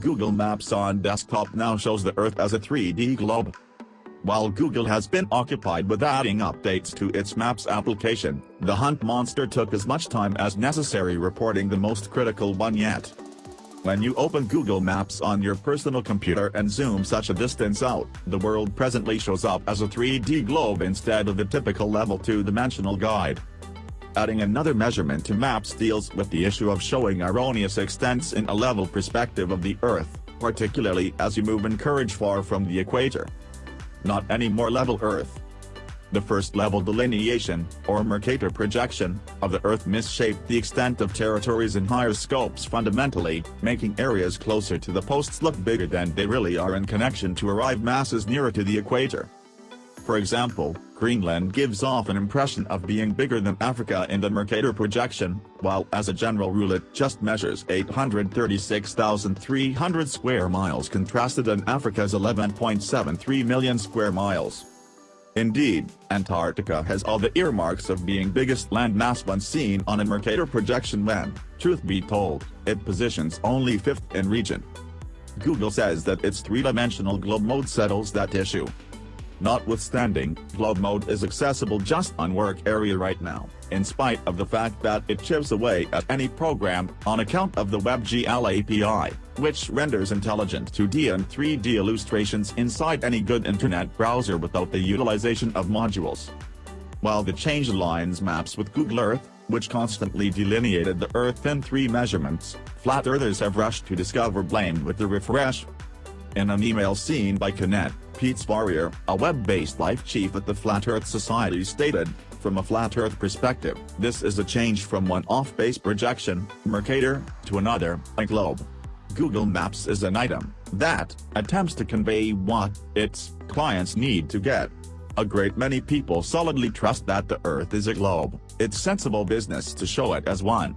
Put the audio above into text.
Google Maps on desktop now shows the Earth as a 3D globe. While Google has been occupied with adding updates to its Maps application, the Hunt monster took as much time as necessary reporting the most critical one yet. When you open Google Maps on your personal computer and zoom such a distance out, the world presently shows up as a 3D globe instead of the typical level 2-dimensional guide. Adding another measurement to maps deals with the issue of showing erroneous extents in a level perspective of the Earth, particularly as you move in courage far from the equator. Not any more level Earth. The first level delineation, or Mercator projection, of the Earth misshaped the extent of territories in higher scopes fundamentally, making areas closer to the posts look bigger than they really are in connection to arrive masses nearer to the equator. For example, Greenland gives off an impression of being bigger than Africa in the Mercator projection, while as a general rule it just measures 836,300 square miles contrasted in Africa's 11.73 million square miles. Indeed, Antarctica has all the earmarks of being biggest landmass once seen on a Mercator projection when, truth be told, it positions only fifth in region. Google says that its three-dimensional globe mode settles that issue. Notwithstanding, Globe Mode is accessible just on work area right now, in spite of the fact that it chips away at any program on account of the WebGL API, which renders intelligent 2D and 3D illustrations inside any good internet browser without the utilization of modules. While the change aligns maps with Google Earth, which constantly delineated the Earth in three measurements, flat earthers have rushed to discover blame with the refresh. In an email seen by CNET, Pete Svarrior, a web-based life chief at the Flat Earth Society stated, from a flat Earth perspective, this is a change from one off-base projection, Mercator, to another, a globe. Google Maps is an item that attempts to convey what its clients need to get. A great many people solidly trust that the Earth is a globe, it's sensible business to show it as one.